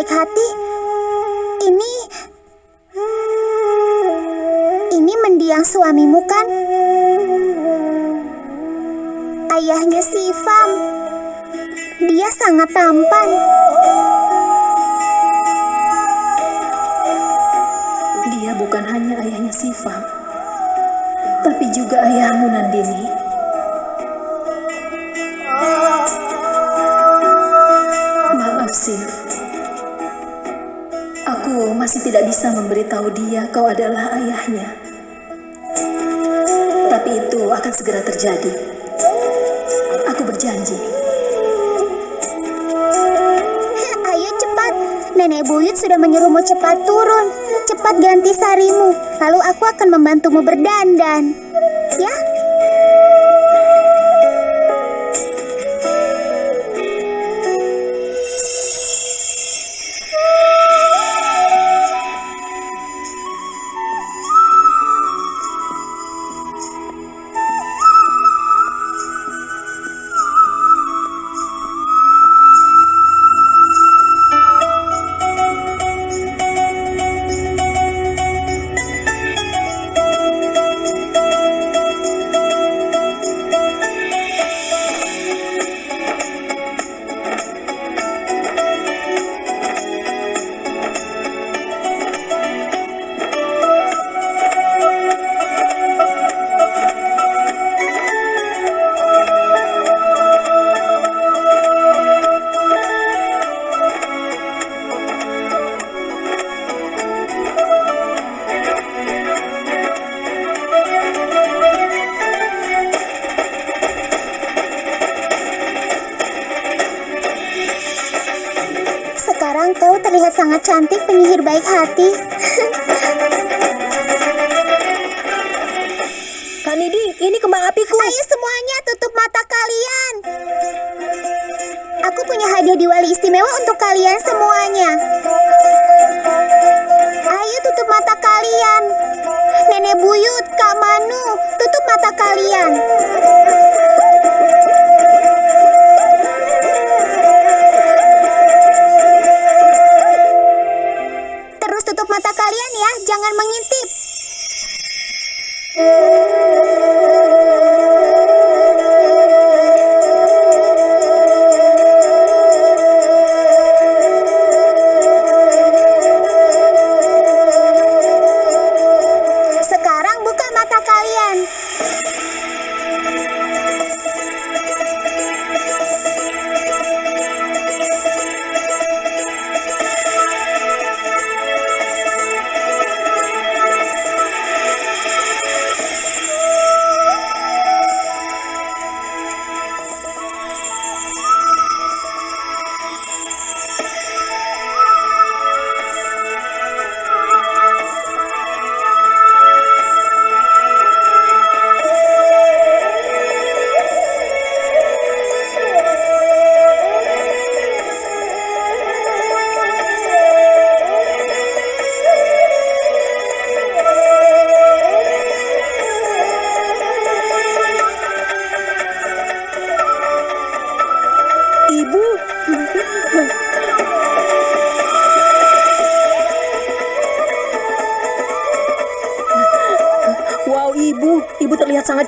baik hati. Ini... Ini mendiang suamimu kan? Ayahnya Sifam. Dia sangat tampan. Dia bukan hanya ayahnya Sifam, tapi juga ayahmu Nandini. Masih tidak bisa memberitahu dia kau adalah ayahnya. Tapi itu akan segera terjadi. Aku berjanji. Ayo cepat. Nenek buyut sudah menyuruhmu cepat turun. Cepat ganti sarimu. Lalu aku akan membantumu berdandan.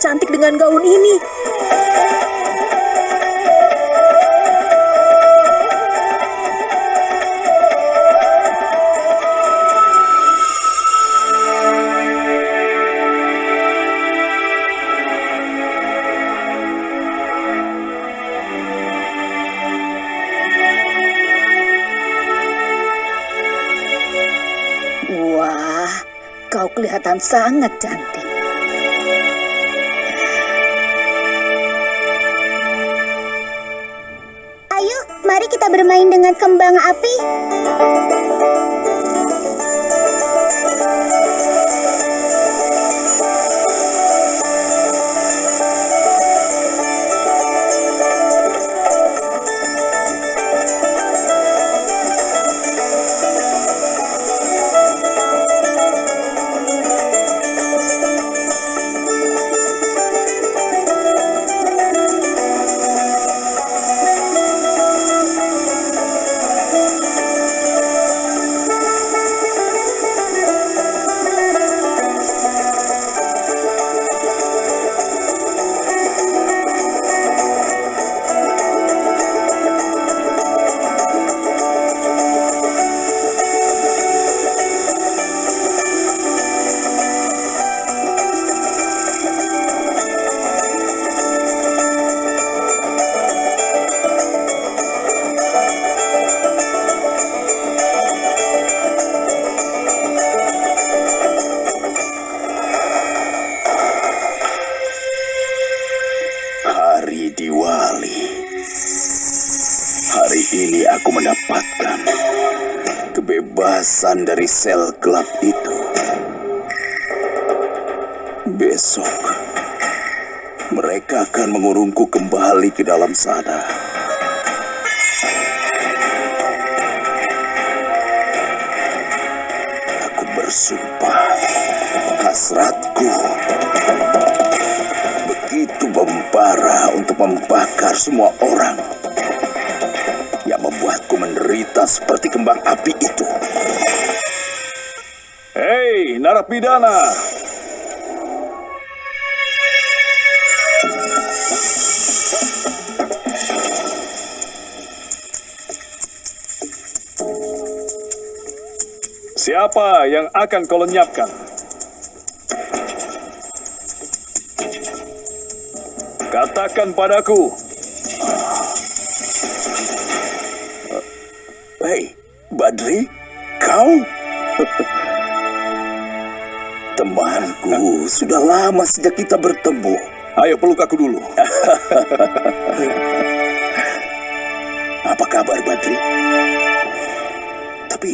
Cantik dengan gaun ini. Kau kelihatan sangat cantik. Bermain dengan kembang api. Kebebasan dari sel gelap itu. Besok, mereka akan mengurungku kembali ke dalam sana. Aku bersumpah, hasratku begitu membara untuk membakar semua orang yang membuatku menderita seperti kembang api itu. Hei, narapidana! Siapa yang akan kau lenyapkan? Katakan padaku, Hei, Badri, kau? Temanku, sudah lama sejak kita bertemu. ayo peluk aku dulu. Apa kabar, Badri? Tapi,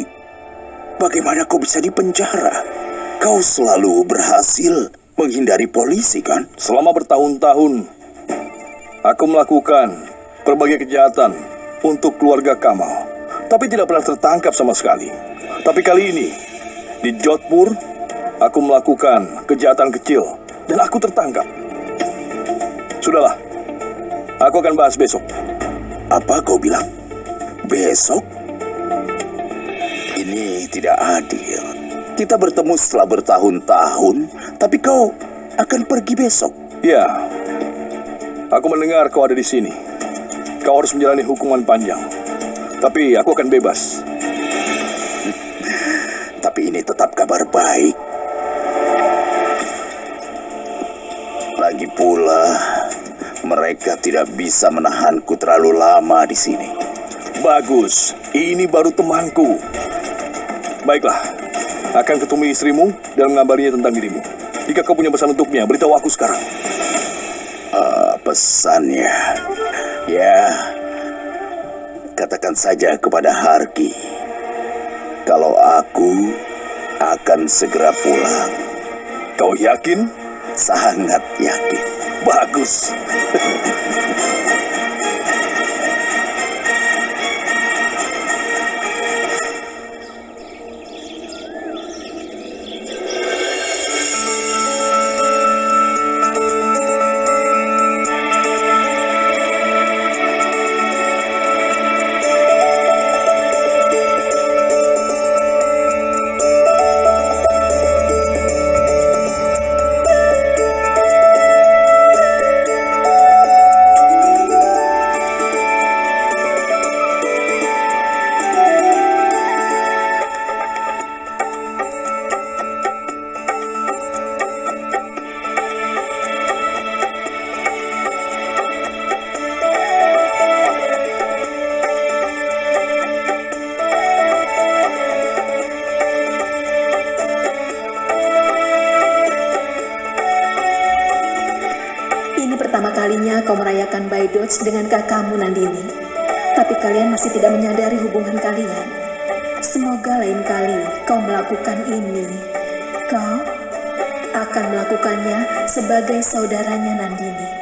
bagaimana kau bisa di penjara? Kau selalu berhasil menghindari polisi, kan? Selama bertahun-tahun, aku melakukan berbagai kejahatan untuk keluarga Kamal, tapi tidak pernah tertangkap sama sekali. Tapi kali ini, di Jodhpur, aku melakukan kejahatan kecil dan aku tertangkap. Sudahlah, aku akan bahas besok. Apa kau bilang? Besok? Ini tidak adil. Kita bertemu setelah bertahun-tahun, tapi kau akan pergi besok. Ya, aku mendengar kau ada di sini. Kau harus menjalani hukuman panjang. Tapi aku akan bebas. Tapi ini tetap kabar baik. Lagi pula, mereka tidak bisa menahanku terlalu lama di sini. Bagus, ini baru temanku. Baiklah, akan ketemu istrimu dan mengabarinya tentang dirimu. Jika kau punya pesan untuknya, beritahu aku sekarang. Ah, pesannya, ya, katakan saja kepada Harki kalau aku akan segera pulang. Kau yakin? Sangat yakin. Bagus. merayakan Baidots dengan kakakmu Nandini. Tapi kalian masih tidak menyadari hubungan kalian. Semoga lain kali kau melakukan ini. Kau akan melakukannya sebagai saudaranya Nandini.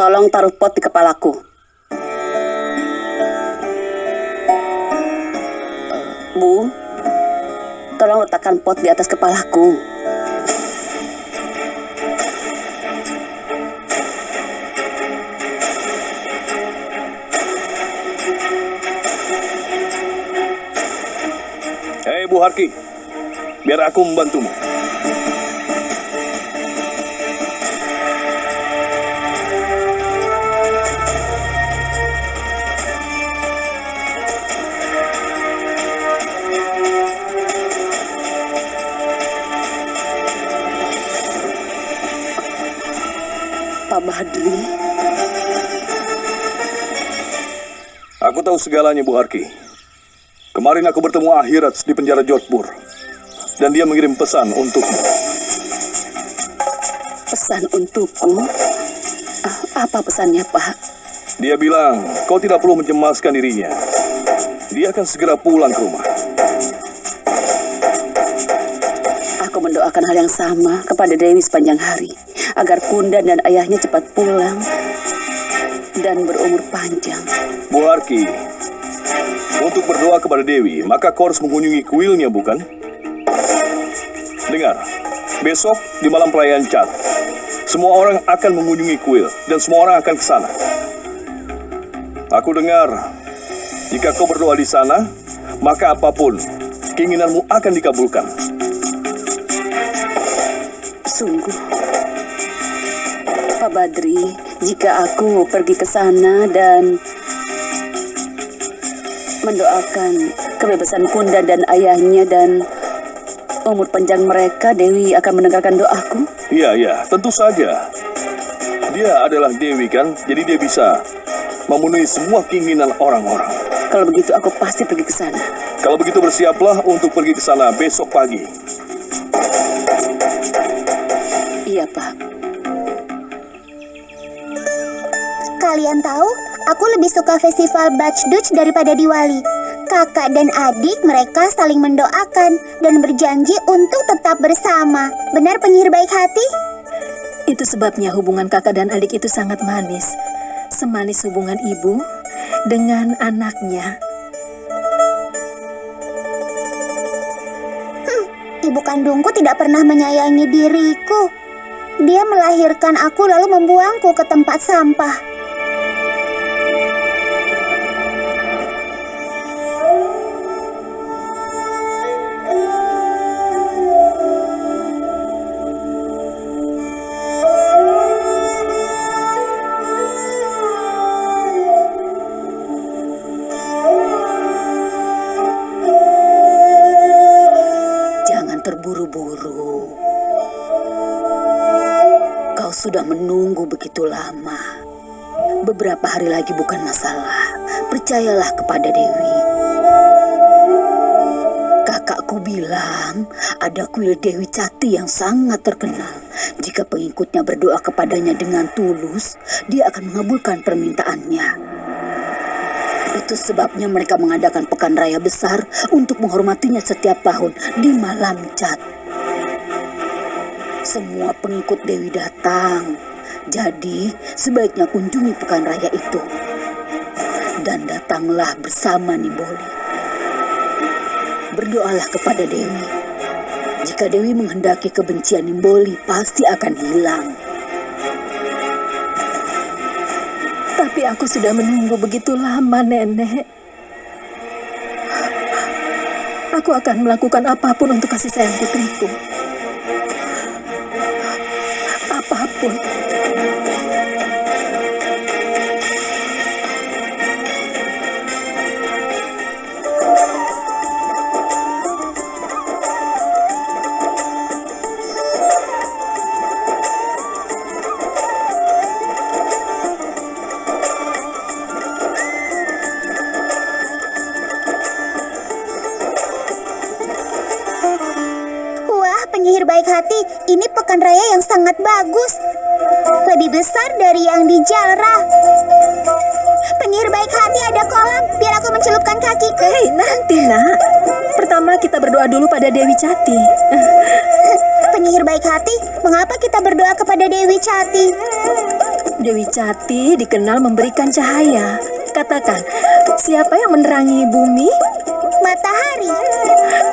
Tolong taruh pot di kepalaku. Eh, Bu, tolong letakkan pot di atas kepalaku. Hei Bu Harki, biar aku membantumu. Pak Badri, Aku tahu segalanya, Bu Harki. Kemarin aku bertemu Akhirat di penjara Jodhpur. Dan dia mengirim pesan untukmu. pesan untukku. Ah, Apa pesannya, Pak? Dia bilang, kau tidak perlu mencemaskan dirinya. Dia akan segera pulang ke rumah. Aku mendoakan hal yang sama kepada Dewi sepanjang hari, agar Kunda dan ayahnya cepat pulang dan berumur panjang. Bu Harki, untuk berdoa kepada Dewi, maka kau harus mengunjungi kuilnya, bukan? Dengar, besok di malam perayaan Cat, semua orang akan mengunjungi kuil dan semua orang akan ke sana. Aku dengar, jika kau berdoa di sana, maka apa pun keinginanmu akan dikabulkan. Sungguh. Pak Badri, jika aku pergi ke sana dan mendoakan kebebasan Kunda dan ayahnya dan umur panjang mereka, Dewi akan mendengarkan doaku. Iya, iya, tentu saja. Dia adalah Dewi kan, jadi dia bisa memenuhi semua keinginan orang-orang. Kalau begitu aku pasti pergi ke sana. Kalau begitu bersiaplah untuk pergi ke sana besok pagi. Iya, Pak. Kalian tahu, aku lebih suka festival Bachduch daripada Diwali. Kakak dan adik mereka saling mendoakan dan berjanji untuk tetap bersama. Benar penyihir baik hati? Itu sebabnya hubungan kakak dan adik itu sangat manis. Semanis hubungan ibu dengan anaknya. Ibu kandungku tidak pernah menyayangi diriku. Dia melahirkan aku lalu membuangku ke tempat sampah. Terburu-buru. Kau sudah menunggu begitu lama. Beberapa hari lagi bukan masalah. Percayalah kepada Dewi. Kakakku bilang ada kuil Dewi Cati yang sangat terkenal. Jika pengikutnya berdoa kepadanya dengan tulus, dia akan mengabulkan permintaannya. Itu sebabnya mereka mengadakan pekan raya besar untuk menghormatinya setiap tahun di malam cat. Semua pengikut Dewi datang. Jadi, sebaiknya kunjungi pekan raya itu. Dan datanglah bersama Nimboli. Berdoalah kepada Dewi. Jika Dewi menghendaki kebencian Nimboli, pasti akan hilang. Tapi aku sudah menunggu begitu lama, Nenek. Aku akan melakukan apa pun untuk kasih sayang putriku. Apa pun. Dulu pada Dewi Cati. Penyihir baik hati, mengapa kita berdoa kepada Dewi Cati? Dewi Cati dikenal memberikan cahaya. Katakan, siapa yang menerangi bumi? Matahari.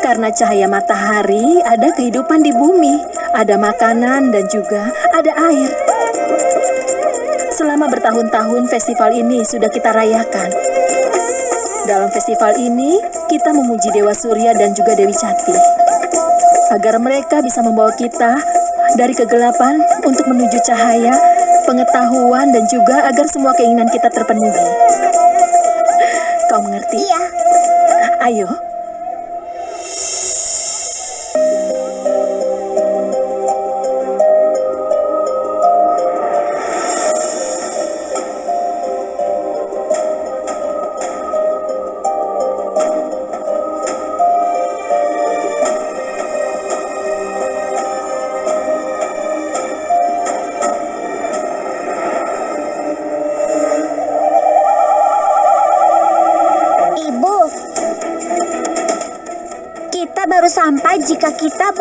Karena cahaya matahari ada kehidupan di bumi, ada makanan dan juga ada air. Selama bertahun-tahun festival ini sudah kita rayakan. Dalam festival ini, kita memuji Dewa Surya dan juga Dewi Cati. Agar mereka bisa membawa kita dari kegelapan untuk menuju cahaya, pengetahuan, dan juga agar semua keinginan kita terpenuhi. Kau mengerti? Iya, Ayo.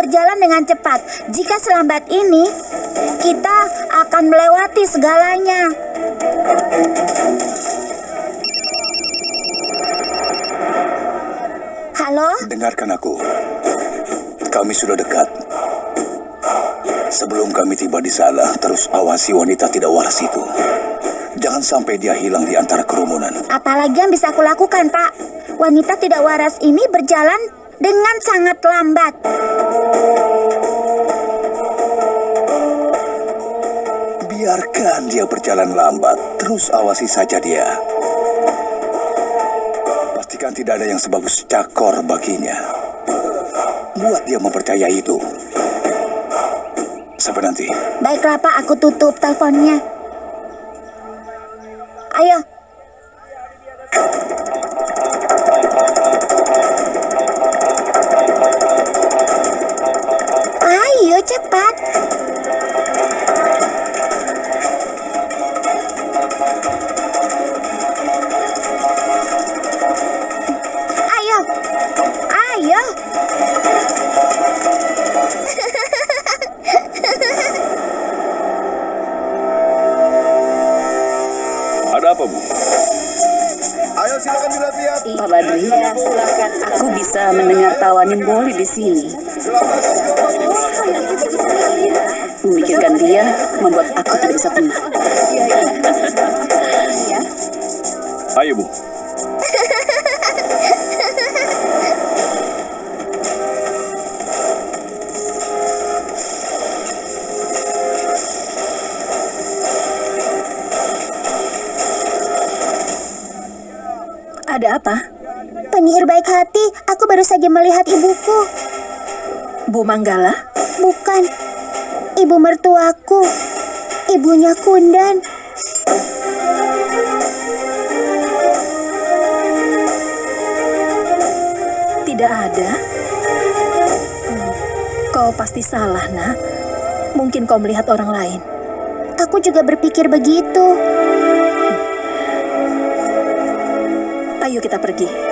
Berjalan dengan cepat. Jika selambat ini, kita akan melewati segalanya. Halo? Dengarkan aku. Kami sudah dekat. Sebelum kami tiba di sana, terus awasi wanita tidak waras itu. Jangan sampai dia hilang di antara kerumunan. Apalagi yang bisa aku lakukan, Pak? Wanita tidak waras ini berjalan dengan sangat lambat. Biarkan dia berjalan lambat, terus awasi saja dia. Pastikan tidak ada yang sebagus cakor baginya. Buat dia mempercayai itu. Sampai nanti. Baiklah, Pak, aku tutup teleponnya. Ayo. Bisa mendengar tawanin Boli di sini. Memikirkan dia membuat aku tidak bisa tenang. Ayo, Bu. Ada apa? Penyihir baik hati, aku baru saja melihat ibuku. Bu Manggala? Bukan, ibu mertuaku. Ibunya Kundan. Tidak ada. Hmm, Kau pasti salah, nak. Mungkin kau melihat orang lain. Aku juga berpikir begitu. Ayo kita pergi.